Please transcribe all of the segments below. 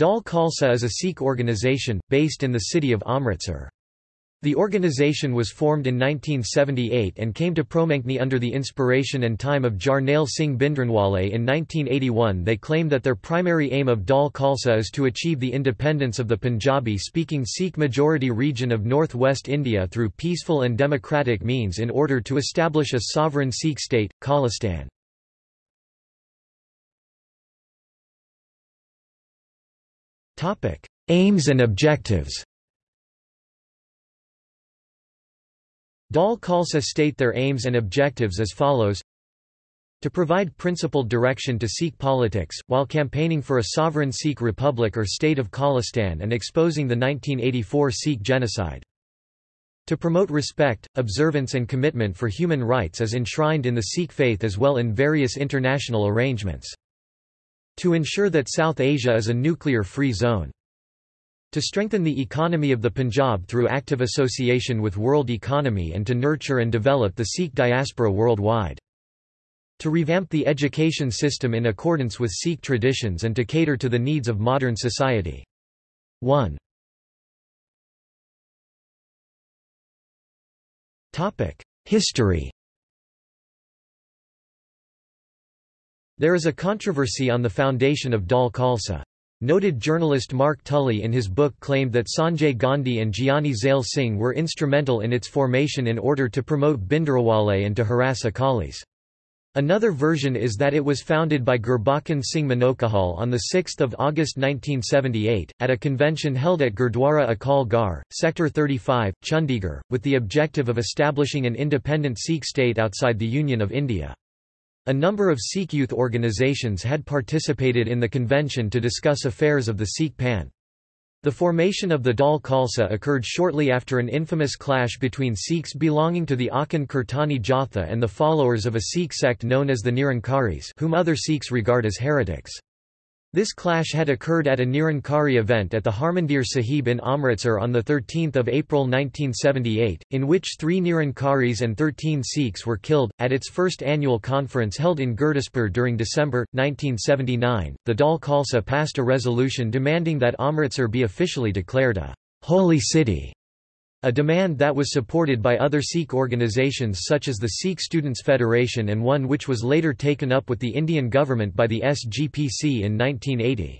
Dal Khalsa is a Sikh organisation, based in the city of Amritsar. The organisation was formed in 1978 and came to Promankni under the inspiration and time of Jarnail Singh Bhindranwale in 1981 They claim that their primary aim of Dal Khalsa is to achieve the independence of the Punjabi-speaking Sikh-majority region of northwest India through peaceful and democratic means in order to establish a sovereign Sikh state, Khalistan. Aims and objectives Dal Khalsa state their aims and objectives as follows to provide principled direction to Sikh politics, while campaigning for a sovereign Sikh republic or state of Khalistan and exposing the 1984 Sikh genocide. To promote respect, observance and commitment for human rights as enshrined in the Sikh faith as well in various international arrangements. To ensure that South Asia is a nuclear-free zone. To strengthen the economy of the Punjab through active association with world economy and to nurture and develop the Sikh diaspora worldwide. To revamp the education system in accordance with Sikh traditions and to cater to the needs of modern society. 1. History There is a controversy on the foundation of Dal Khalsa. Noted journalist Mark Tully in his book claimed that Sanjay Gandhi and Giani Zail Singh were instrumental in its formation in order to promote Bhindranwale and to harass Akalis. Another version is that it was founded by Gurbachan Singh Manochahal on 6 August 1978, at a convention held at Gurdwara Akal Garh, Sector 35, Chandigarh, with the objective of establishing an independent Sikh state outside the Union of India. A number of Sikh youth organizations had participated in the convention to discuss affairs of the Sikh Panth. The formation of the Dal Khalsa occurred shortly after an infamous clash between Sikhs belonging to the Akhand Kirtani Jatha and the followers of a Sikh sect known as the Nirankaris whom other Sikhs regard as heretics. This clash had occurred at a Nirankari event at the Harmandir Sahib in Amritsar on 13 April 1978, in which three Nirankaris and 13 Sikhs were killed. At its first annual conference held in Gurdaspur during December, 1979, the Dal Khalsa passed a resolution demanding that Amritsar be officially declared a holy city a demand that was supported by other Sikh organisations such as the Sikh Students' Federation and one which was later taken up with the Indian government by the SGPC in 1980.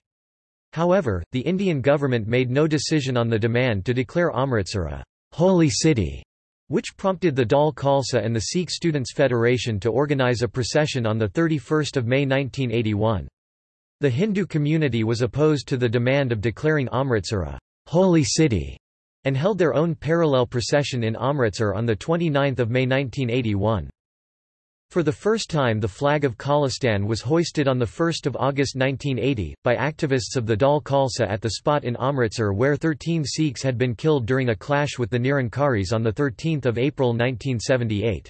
However, the Indian government made no decision on the demand to declare Amritsar a holy city, which prompted the Dal Khalsa and the Sikh Students' Federation to organise a procession on 31 May 1981. The Hindu community was opposed to the demand of declaring Amritsar a holy city and held their own parallel procession in Amritsar on 29 May 1981. For the first time the flag of Khalistan was hoisted on 1 August 1980, by activists of the Dal Khalsa at the spot in Amritsar where 13 Sikhs had been killed during a clash with the Nirankaris on 13 April 1978.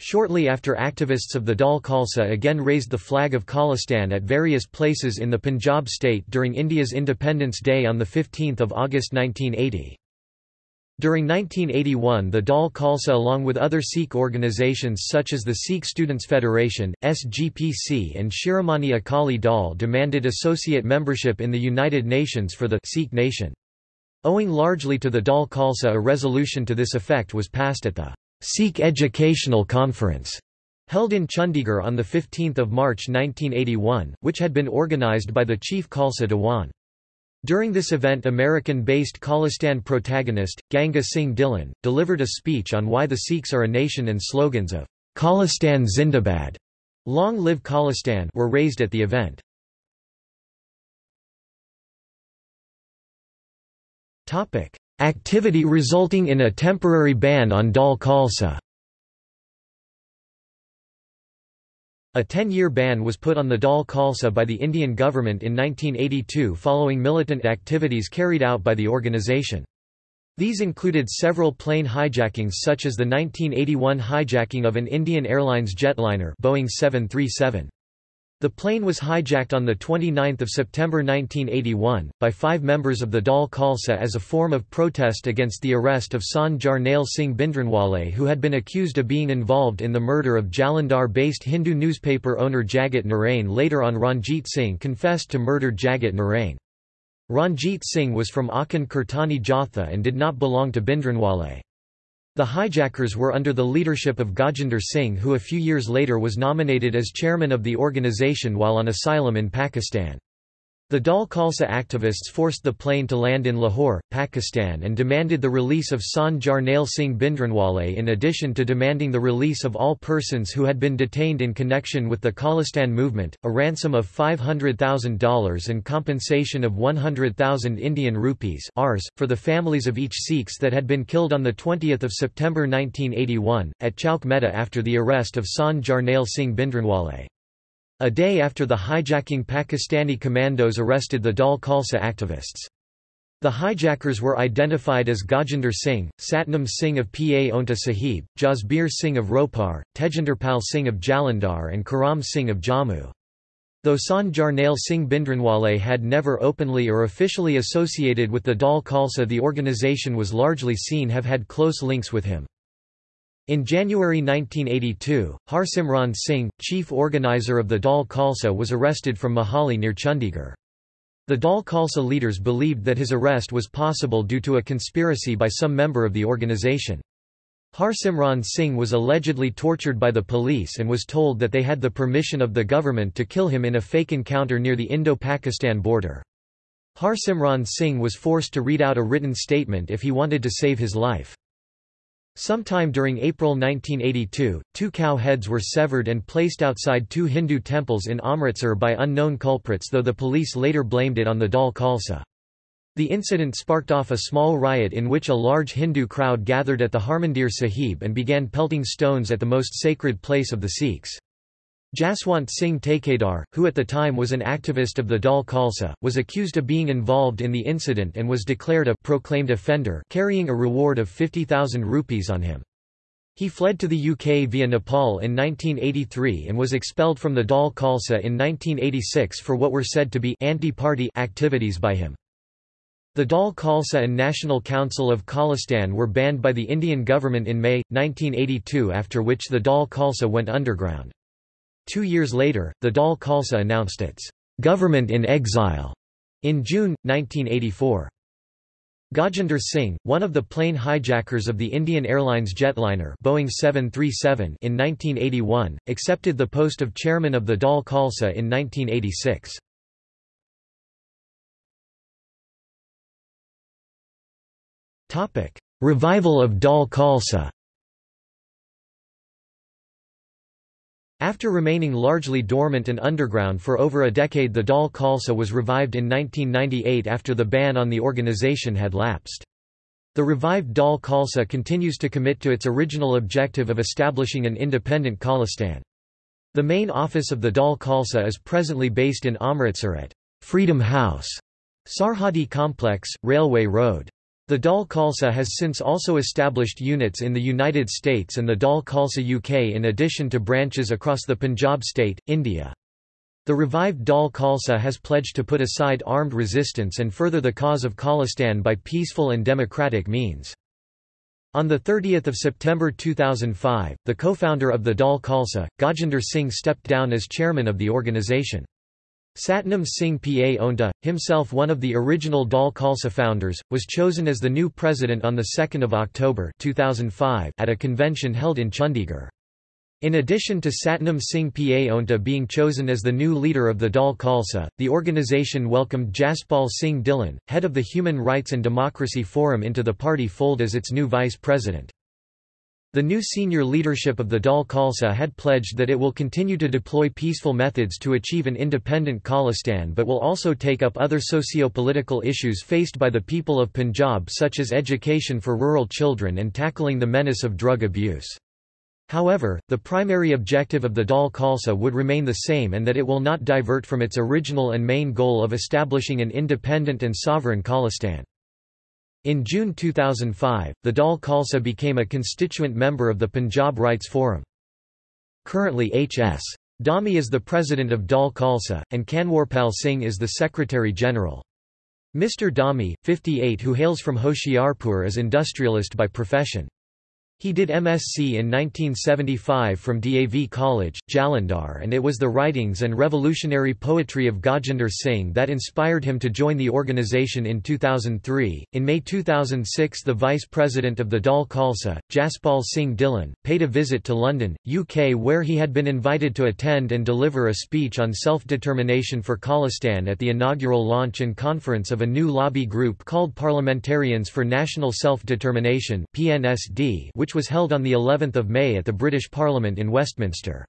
Shortly after activists of the Dal Khalsa again raised the flag of Khalistan at various places in the Punjab state during India's Independence Day on 15 August 1980. During 1981 the Dal Khalsa along with other Sikh organizations such as the Sikh Students Federation, SGPC and Shiromani Akali Dal demanded associate membership in the United Nations for the Sikh nation. Owing largely to the Dal Khalsa a resolution to this effect was passed at the Sikh Educational Conference held in Chandigarh on 15 March 1981, which had been organized by the Chief Khalsa Diwan. During this event American-based Khalistan protagonist, Ganga Singh Dhillon, delivered a speech on why the Sikhs are a nation and slogans of Khalistan Zindabad, Long Live Khalistan were raised at the event. Activity resulting in a temporary ban on Dal Khalsa A 10-year ban was put on the Dal Khalsa by the Indian government in 1982 following militant activities carried out by the organisation. These included several plane hijackings such as the 1981 hijacking of an Indian Airlines jetliner Boeing 737. The plane was hijacked on 29 September 1981, by five members of the Dal Khalsa as a form of protest against the arrest of Sant Jarnail Singh Bhindranwale who had been accused of being involved in the murder of Jalandhar-based Hindu newspaper owner Jagat Narain later on Ranjit Singh confessed to murder Jagat Narain. Ranjit Singh was from Akhand Kirtani Jatha and did not belong to Bhindranwale. The hijackers were under the leadership of Gajinder Singh who a few years later was nominated as chairman of the organisation while on asylum in Pakistan. The Dal Khalsa activists forced the plane to land in Lahore, Pakistan and demanded the release of Sant Jarnail Singh Bhindranwale in addition to demanding the release of all persons who had been detained in connection with the Khalistan movement, a ransom of $500,000 and compensation of 100,000 Indian rupees Rs, for the families of each Sikhs that had been killed on 20 September 1981, at Chowk Mehta after the arrest of Sant Jarnail Singh Bhindranwale. A day after the hijacking Pakistani commandos arrested the Dal Khalsa activists. The hijackers were identified as Gajinder Singh, Satnam Singh of Paonta Sahib, Jasbir Singh of Ropar, Tejinderpal Singh of Jalandhar and Karam Singh of Jammu. Though Sant Jarnail Singh Bhindranwale had never openly or officially associated with the Dal Khalsa the organisation was largely seen have had close links with him. In January 1982, Harsimran Singh, chief organizer of the Dal Khalsa was arrested from Mohali near Chandigarh. The Dal Khalsa leaders believed that his arrest was possible due to a conspiracy by some member of the organization. Harsimran Singh was allegedly tortured by the police and was told that they had the permission of the government to kill him in a fake encounter near the Indo-Pakistan border. Harsimran Singh was forced to read out a written statement if he wanted to save his life. Sometime during April 1982, two cow heads were severed and placed outside two Hindu temples in Amritsar by unknown culprits though the police later blamed it on the Dal Khalsa. The incident sparked off a small riot in which a large Hindu crowd gathered at the Harmandir Sahib and began pelting stones at the most sacred place of the Sikhs. Jaswant Singh Thekedar, who at the time was an activist of the Dal Khalsa, was accused of being involved in the incident and was declared a proclaimed offender carrying a reward of 50,000 rupees on him. He fled to the UK via Nepal in 1983 and was expelled from the Dal Khalsa in 1986 for what were said to be anti-party activities by him. The Dal Khalsa and National Council of Khalistan were banned by the Indian government in May, 1982 after which the Dal Khalsa went underground. Two years later, the Dal Khalsa announced its government in exile in June, 1984. Gajinder Singh, one of the plane hijackers of the Indian Airlines jetliner Boeing 737 in 1981, accepted the post of chairman of the Dal Khalsa in 1986. Revival of Dal Khalsa After remaining largely dormant and underground for over a decade the Dal Khalsa was revived in 1998 after the ban on the organization had lapsed. The revived Dal Khalsa continues to commit to its original objective of establishing an independent Khalistan. The main office of the Dal Khalsa is presently based in Amritsar at Freedom House, Sarhadi Complex, Railway Road. The Dal Khalsa has since also established units in the United States and the Dal Khalsa UK in addition to branches across the Punjab state, India. The revived Dal Khalsa has pledged to put aside armed resistance and further the cause of Khalistan by peaceful and democratic means. On 30 September 2005, the co-founder of the Dal Khalsa, Gajinder Singh stepped down as chairman of the organisation. Satnam Singh Paonta, himself one of the original Dal Khalsa founders, was chosen as the new president on 2 October 2005 at a convention held in Chandigarh. In addition to Satnam Singh Paonta being chosen as the new leader of the Dal Khalsa, the organisation welcomed Jaspal Singh Dhillon, head of the Human Rights and Democracy Forum into the party fold as its new vice president. The new senior leadership of the Dal Khalsa had pledged that it will continue to deploy peaceful methods to achieve an independent Khalistan but will also take up other socio-political issues faced by the people of Punjab such as education for rural children and tackling the menace of drug abuse. However, the primary objective of the Dal Khalsa would remain the same and that it will not divert from its original and main goal of establishing an independent and sovereign Khalistan. In June 2005, the Dal Khalsa became a constituent member of the Punjab Rights Forum. Currently H.S. Dhami is the president of Dal Khalsa, and Kanwarpal Singh is the secretary-general. Mr. Dhami, 58 who hails from Hoshiarpur is industrialist by profession. He did MSc in 1975 from DAV College, Jalandhar and it was the writings and revolutionary poetry of Gajinder Singh that inspired him to join the organisation in 2003. In May 2006 the Vice President of the Dal Khalsa, Jaspal Singh Dhillon, paid a visit to London, UK where he had been invited to attend and deliver a speech on self-determination for Khalistan at the inaugural launch and conference of a new lobby group called Parliamentarians for National Self-Determination PNSD which which was held on the 11th of May at the British Parliament in Westminster.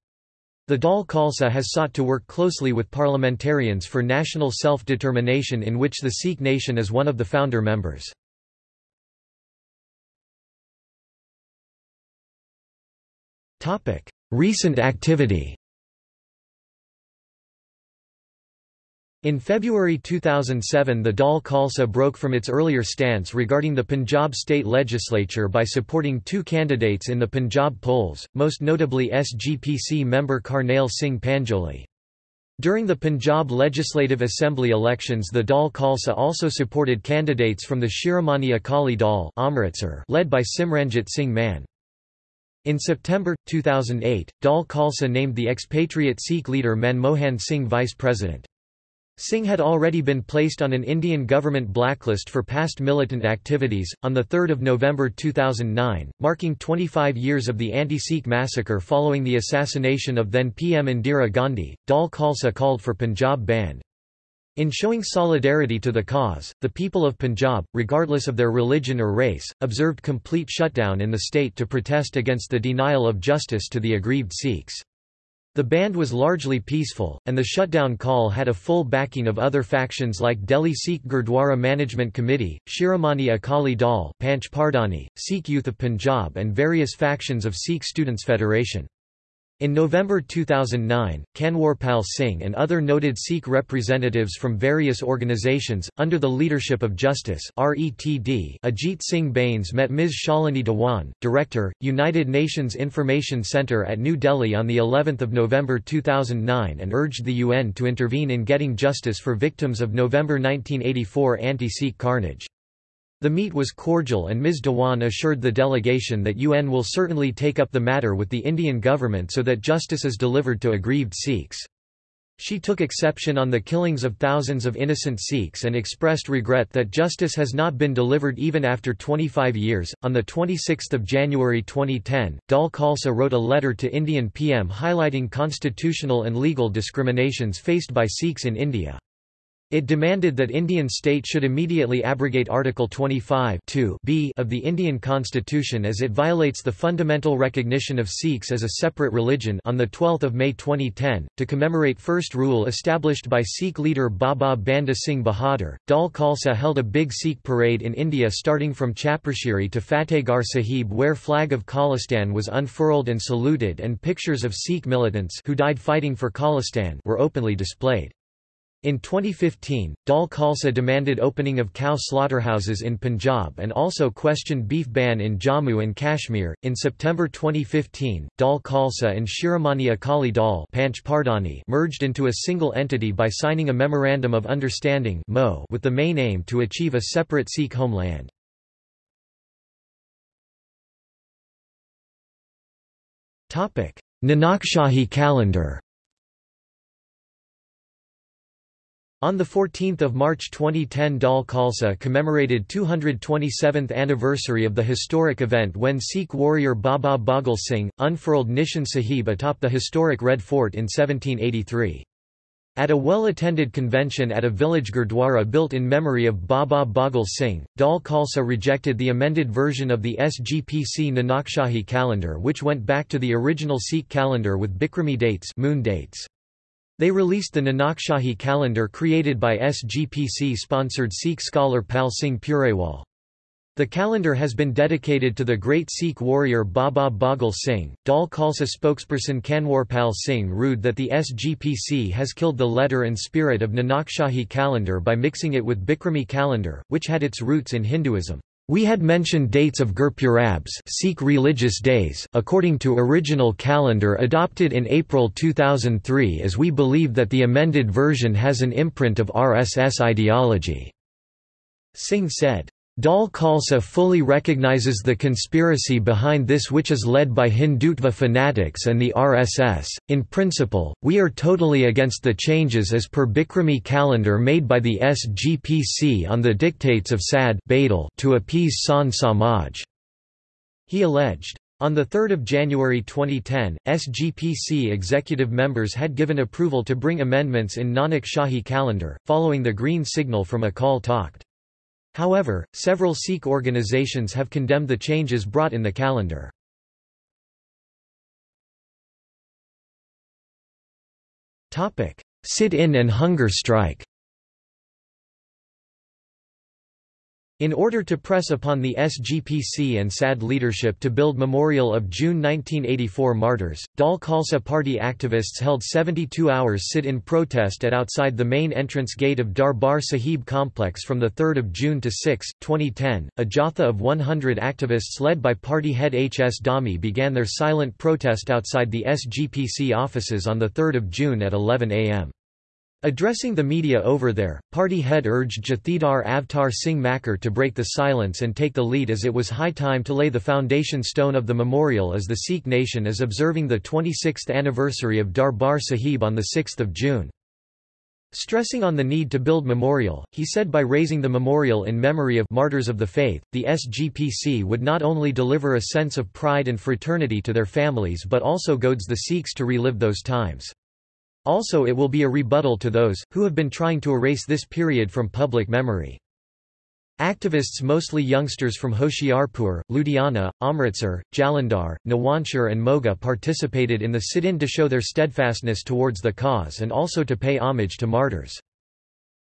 The Dal Khalsa has sought to work closely with parliamentarians for national self-determination in which the Sikh nation is one of the founder members. Recent activity In February 2007 the Dal Khalsa broke from its earlier stance regarding the Punjab state legislature by supporting two candidates in the Punjab polls, most notably SGPC member Karnail Singh Panjoli. During the Punjab Legislative Assembly elections the Dal Khalsa also supported candidates from the Shiromani Akali Dal led by Simranjit Singh Mann. In September, 2008, Dal Khalsa named the expatriate Sikh leader Manmohan Singh vice president. Singh had already been placed on an Indian government blacklist for past militant activities. On 3 November 2009, marking 25 years of the anti-Sikh massacre following the assassination of then PM Indira Gandhi, Dal Khalsa called for Punjab bandh. In showing solidarity to the cause, the people of Punjab, regardless of their religion or race, observed complete shutdown in the state to protest against the denial of justice to the aggrieved Sikhs. The bandh was largely peaceful, and the shutdown call had a full backing of other factions like Delhi Sikh Gurdwara Management Committee, Shiromani Akali Dal Panch Pardani, Sikh Youth of Punjab and various factions of Sikh Students' Federation. In November 2009, Kanwarpal Singh and other noted Sikh representatives from various organizations, under the leadership of Justice RETD Ajit Singh Bains met Ms. Shalini Dewan, Director, United Nations Information Centre at New Delhi on of November 2009 and urged the UN to intervene in getting justice for victims of November 1984 anti-Sikh carnage. The meet was cordial and Ms. Dewan assured the delegation that UN will certainly take up the matter with the Indian government so that justice is delivered to aggrieved Sikhs. She took exception on the killings of thousands of innocent Sikhs and expressed regret that justice has not been delivered even after 25 years. On the 26th of January 2010, Dal Khalsa wrote a letter to Indian PM highlighting constitutional and legal discriminations faced by Sikhs in India. It demanded that Indian state should immediately abrogate Article 25 b of the Indian constitution as it violates the fundamental recognition of Sikhs as a separate religion on 12 May 2010, to commemorate first rule established by Sikh leader Baba Banda Singh Bahadur, Dal Khalsa held a big Sikh parade in India starting from Chappar Chiri to Fatehgarh Sahib where flag of Khalistan was unfurled and saluted and pictures of Sikh militants who died fighting for Khalistan were openly displayed. In 2015, Dal Khalsa demanded opening of cow slaughterhouses in Punjab and also questioned beef ban in Jammu and Kashmir. In September 2015, Dal Khalsa and Shiromani Akali Dal merged into a single entity by signing a Memorandum of Understanding with the main aim to achieve a separate Sikh homeland. Nanak calendar On 14 March 2010 Dal Khalsa commemorated 227th anniversary of the historic event when Sikh warrior Baba Baghel Singh, unfurled Nishan Sahib atop the historic Red Fort in 1783. At a well-attended convention at a village gurdwara built in memory of Baba Baghel Singh, Dal Khalsa rejected the amended version of the SGPC Nanakshahi calendar which went back to the original Sikh calendar with Bikrami dates, moon dates. They released the Nanakshahi calendar created by SGPC-sponsored Sikh scholar Pal Singh Purewal. The calendar has been dedicated to the great Sikh warrior Baba Baghel Singh. Dal Khalsa spokesperson Kanwarpal Singh rued that the SGPC has killed the letter and spirit of Nanakshahi calendar by mixing it with Bikrami calendar, which had its roots in Hinduism. We had mentioned dates of Gurpurabs Sikh religious days according to original calendar adopted in April 2003 as we believe that the amended version has an imprint of RSS ideology." Singh said. Dal Khalsa fully recognizes the conspiracy behind this which is led by Hindutva fanatics and the RSS. In principle, we are totally against the changes as per Bikrami calendar made by the SGPC on the dictates of Sad to appease Sant Samaj. He alleged. On 3 January 2010, SGPC executive members had given approval to bring amendments in Nanak Shahi calendar, following the green signal from Akal Takht. However, several Sikh organizations have condemned the changes brought in the calendar. Sit-in and hunger strike In order to press upon the SGPC and SAD leadership to build memorial of June 1984 martyrs, Dal Khalsa party activists held 72 hours sit-in protest at outside the main entrance gate of Darbar Sahib complex from 3 June to 6, 2010. A jatha of 100 activists led by party head H. S. Dhami began their silent protest outside the SGPC offices on 3 June at 11 am. Addressing the media over there, party head urged Jathedar Avtar Singh Makkar to break the silence and take the lead as it was high time to lay the foundation stone of the memorial as the Sikh nation is observing the 26th anniversary of Darbar Sahib on 6 June. Stressing on the need to build memorial, he said by raising the memorial in memory of martyrs of the faith, the SGPC would not only deliver a sense of pride and fraternity to their families but also goads the Sikhs to relive those times. Also it will be a rebuttal to those, who have been trying to erase this period from public memory. Activists mostly youngsters from Hoshiarpur, Ludhiana, Amritsar, Jalandhar, Nawanshahar and Moga participated in the sit-in to show their steadfastness towards the cause and also to pay homage to martyrs.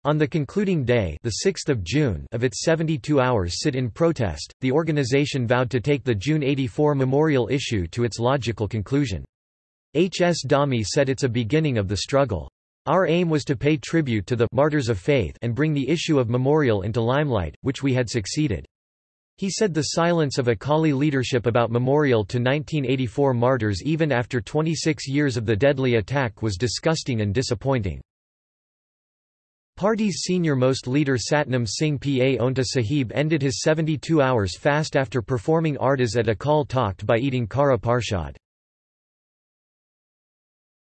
On the concluding day the 6th of, June of its 72 hours sit-in protest, the organization vowed to take the June 84 memorial issue to its logical conclusion. H. S. Dhami said it's a beginning of the struggle. Our aim was to pay tribute to the martyrs of faith and bring the issue of memorial into limelight, which we had succeeded. He said the silence of Akali leadership about memorial to 1984 martyrs even after 26 years of the deadly attack was disgusting and disappointing. Party's senior-most leader Satnam Singh Paonta Sahib ended his 72 hours fast after performing ardas at Akal Takht by eating Kara Parshad.